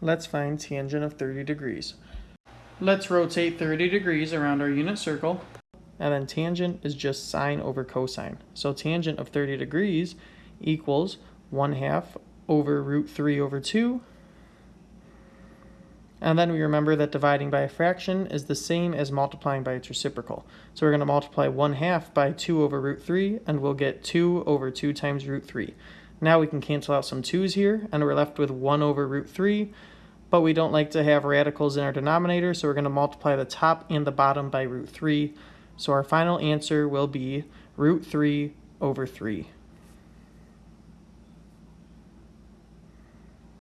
Let's find tangent of 30 degrees. Let's rotate 30 degrees around our unit circle. And then tangent is just sine over cosine. So tangent of 30 degrees equals 1 half over root 3 over 2. And then we remember that dividing by a fraction is the same as multiplying by its reciprocal. So we're going to multiply 1 half by 2 over root 3, and we'll get 2 over 2 times root 3. Now we can cancel out some 2's here, and we're left with 1 over root 3, but we don't like to have radicals in our denominator, so we're going to multiply the top and the bottom by root 3. So our final answer will be root 3 over 3.